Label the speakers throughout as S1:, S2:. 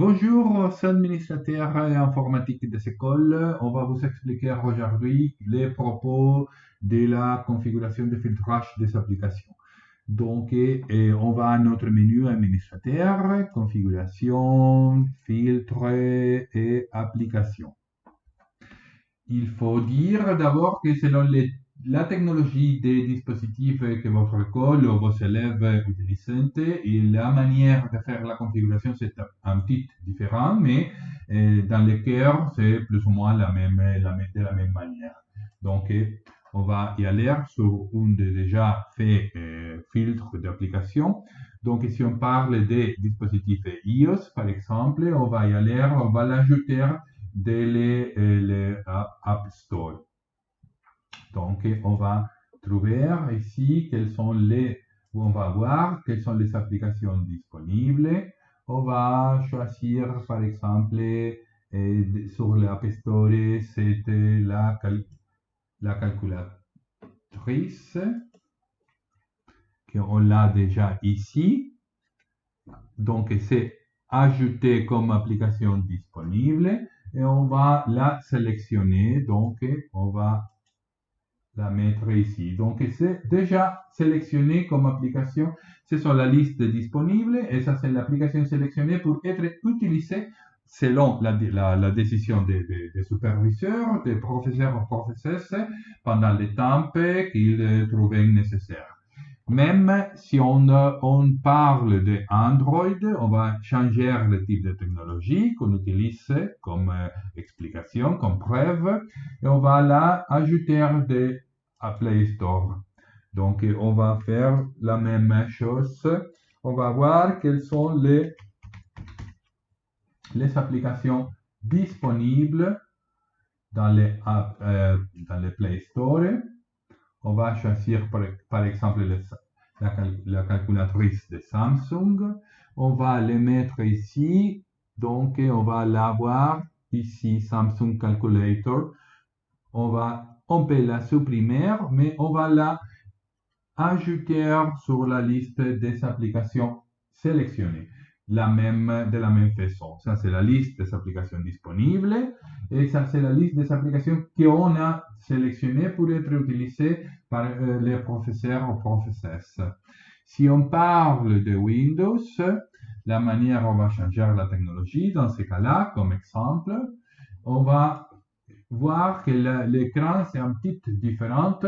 S1: Bonjour, c'est administrateur informatique de école. On va vous expliquer aujourd'hui les propos de la configuration de filtrage des applications. Donc, on va à notre menu administrateur, configuration, filtre et application. Il faut dire d'abord que selon les la technologie des dispositifs que votre école ou vos élèves utilisent et la manière de faire la configuration, c'est un petit différent, mais euh, dans le cœur, c'est plus ou moins la même, la même, de la même manière. Donc, euh, on va y aller sur des déjà fait euh, filtres d'application. Donc, si on parle des dispositifs iOS, par exemple, on va y aller, on va l'ajouter dans les, les App Store. Donc, on va trouver ici quels sont les, on va voir quelles sont les applications disponibles. On va choisir, par exemple, sur l'App Store, c'est la, la calculatrice, qu'on l'a déjà ici. Donc, c'est ajouté comme application disponible et on va la sélectionner. Donc, on va la mettre ici. Donc, c'est déjà sélectionné comme application. C'est sur la liste disponible et ça, c'est l'application sélectionnée pour être utilisée selon la, la, décision des, superviseurs, des professeurs ou professeuses pendant le temps qu'ils trouvaient nécessaire. Même si on, on parle de Android, on va changer le type de technologie qu'on utilise comme euh, explication, comme preuve, et on va là ajouter des à Play Store. Donc, on va faire la même chose. On va voir quelles sont les, les applications disponibles dans les, euh, dans les Play Store. On va choisir par, exemple la, la, calculatrice de Samsung. On va les mettre ici. Donc, on va l'avoir ici, Samsung Calculator. On va on peut la supprimer, mais on va la ajouter sur la liste des applications sélectionnées la même, de la même façon. Ça, c'est la liste des applications disponibles et ça, c'est la liste des applications qu'on a sélectionnées pour être utilisées par euh, les professeurs ou professeuses. Si on parle de Windows, la manière on va changer la technologie, dans ce cas-là, comme exemple, on va voir que l'écran c'est un petit différent.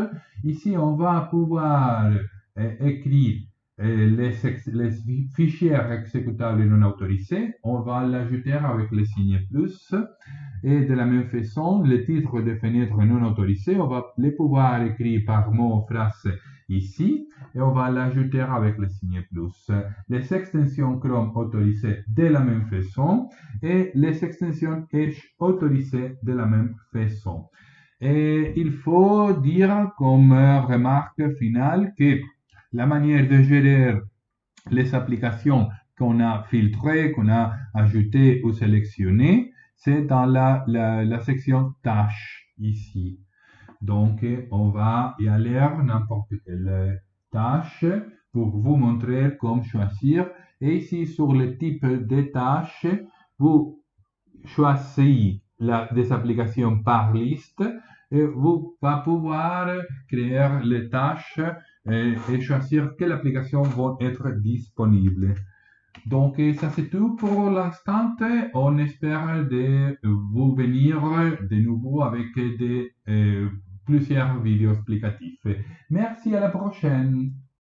S1: Ici, on va pouvoir euh, écrire les, fichiers exécutables non autorisés. On va l'ajouter avec le signe plus. Et de la même façon, les titres de fenêtres non autorisés, on va les pouvoir écrire par mot, phrase ici et on va l'ajouter avec le signe plus. Les extensions Chrome autorisées de la même façon et les extensions Edge autorisées de la même façon. Et il faut dire comme remarque finale que la manière de gérer les applications qu'on a filtrées, qu'on a ajoutées ou sélectionnées, c'est dans la, section tâches ici. Donc, on va y aller n'importe quelle tâche pour vous montrer comment choisir. Et ici, sur le type de tâche, vous choisissez la, des applications par liste et vous allez pouvoir créer les tâches et, choisir quelles applications vont être disponibles. Donc, ça c'est tout pour l'instant. On espère de vous venir de nouveau avec des euh, plusieurs vidéos explicatifs. Merci, à la prochaine.